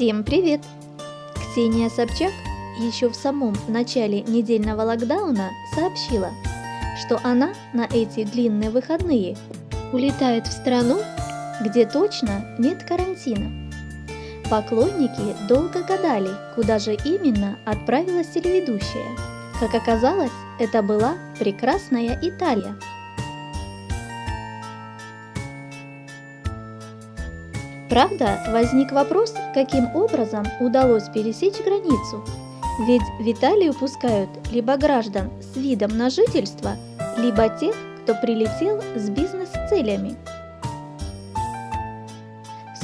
Всем привет! Ксения Собчак еще в самом начале недельного локдауна сообщила, что она на эти длинные выходные улетает в страну, где точно нет карантина. Поклонники долго гадали, куда же именно отправилась телеведущая. Как оказалось, это была прекрасная Италия – Правда, возник вопрос, каким образом удалось пересечь границу. Ведь в Италию пускают либо граждан с видом на жительство, либо тех, кто прилетел с бизнес-целями.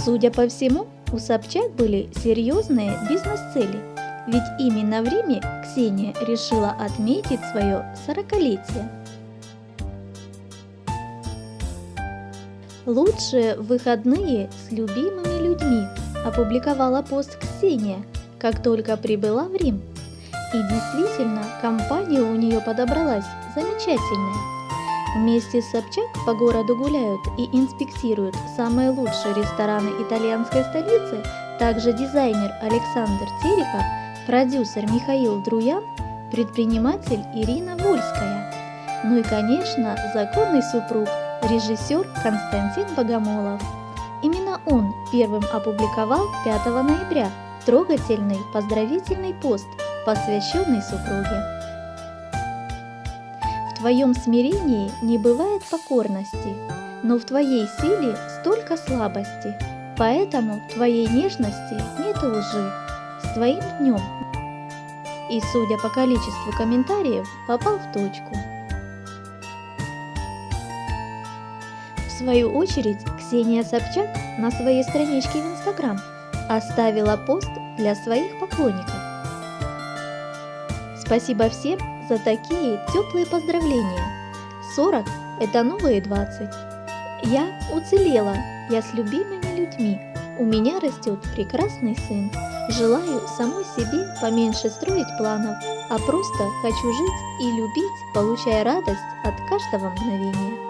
Судя по всему, у Собчак были серьезные бизнес-цели, ведь именно в Риме Ксения решила отметить свое сорокалетие. Лучшие выходные с любимыми людьми опубликовала пост Ксения, как только прибыла в Рим. И действительно, компания у нее подобралась замечательная. Вместе с Собчак по городу гуляют и инспектируют самые лучшие рестораны итальянской столицы, также дизайнер Александр Терехов, продюсер Михаил Друян, предприниматель Ирина Вольская. Ну и, конечно, законный супруг – режиссер Константин Богомолов. Именно он первым опубликовал 5 ноября трогательный поздравительный пост, посвященный супруге. В твоем смирении не бывает покорности, но в твоей силе столько слабости, поэтому в твоей нежности нет лжи. С твоим днем! И, судя по количеству комментариев, попал в точку. Свою очередь, Ксения Собчак на своей страничке в Инстаграм оставила пост для своих поклонников. Спасибо всем за такие теплые поздравления. 40 – это новые 20. Я уцелела, я с любимыми людьми. У меня растет прекрасный сын. Желаю самой себе поменьше строить планов, а просто хочу жить и любить, получая радость от каждого мгновения.